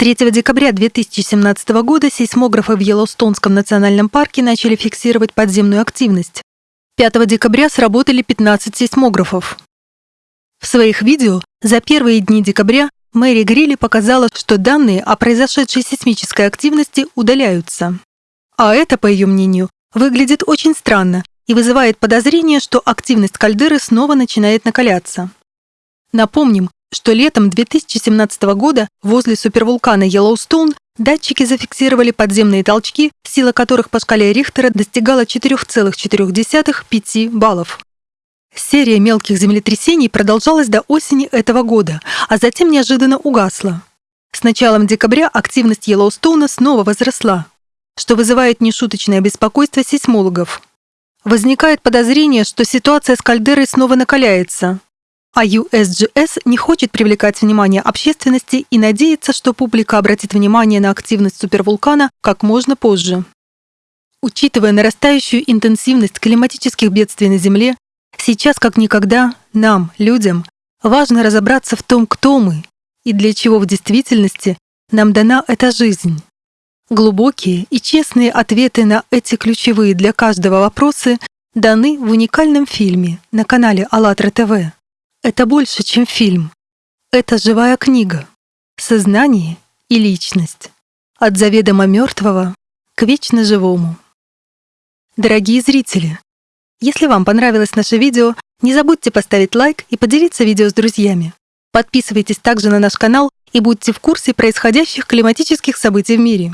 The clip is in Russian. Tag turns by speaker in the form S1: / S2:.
S1: 3 декабря 2017 года сейсмографы в Йеллоустонском национальном парке начали фиксировать подземную активность. 5 декабря сработали 15 сейсмографов. В своих видео за первые дни декабря Мэри Грилли показала, что данные о произошедшей сейсмической активности удаляются. А это, по ее мнению, выглядит очень странно и вызывает подозрение, что активность кальдеры снова начинает накаляться. Напомним, что летом 2017 года возле супервулкана Йеллоустоун датчики зафиксировали подземные толчки, сила которых по шкале Рихтера достигала 4,4-5 баллов. Серия мелких землетрясений продолжалась до осени этого года, а затем неожиданно угасла. С началом декабря активность Йеллоустоуна снова возросла, что вызывает нешуточное беспокойство сейсмологов. Возникает подозрение, что ситуация с кальдерой снова накаляется, а USGS не хочет привлекать внимание общественности и надеется, что публика обратит внимание на активность супервулкана как можно позже. Учитывая нарастающую интенсивность климатических бедствий на Земле, сейчас как никогда нам, людям, важно разобраться в том, кто мы и для чего в действительности нам дана эта жизнь. Глубокие и честные ответы на эти ключевые для каждого вопросы даны в уникальном фильме на канале АЛЛАТРА ТВ. Это больше, чем фильм. Это живая книга. Сознание и личность. От заведомо мертвого к вечно живому. Дорогие зрители, если вам понравилось наше видео, не забудьте поставить лайк и поделиться видео с друзьями. Подписывайтесь также на наш канал и будьте в курсе происходящих климатических событий в мире.